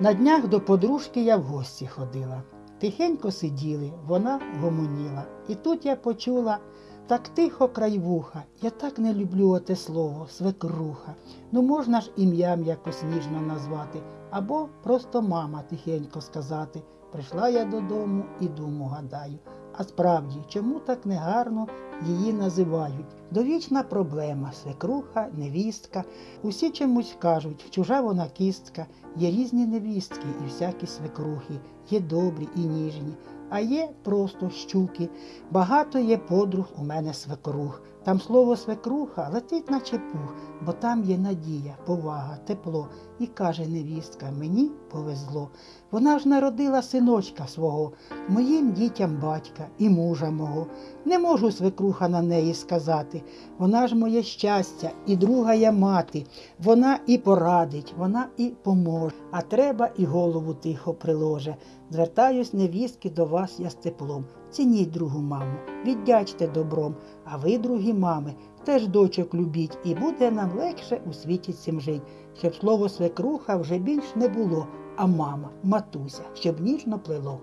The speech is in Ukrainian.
На днях до подружки я в гості ходила. Тихенько сиділи, вона гомоніла. І тут я почула так тихо край вуха. Я так не люблю оте слово, свекруха. Ну можна ж ім'ям якось ніжно назвати, або просто мама тихенько сказати. Прийшла я додому і думу гадаю. А справді, чому так негарно її називають? Довічна проблема, свекруха, невістка. Усі чомусь кажуть, чужа вона кістка, є різні невістки і всякі свекрухи, є добрі і ніжні, а є просто щуки. Багато є подруг у мене свекрух. Там слово свекруха летить наче пух, бо там є надія, повага, тепло. І каже невістка, мені повезло. Вона ж народила синочка свого, моїм дітям батька і мужа мого. Не можу свекруха на неї сказати. Вона ж моє щастя, і друга я мати. Вона і порадить, вона і поможе, а треба і голову тихо приложе. Звертаюсь, невістки, до вас я з теплом. Цініть другу маму, віддячте добром, а ви, другі мами, теж дочок любіть, і буде нам легше у світі цим жить, щоб слово свекруха вже більш не було, а мама, матуся, щоб ніжно плело.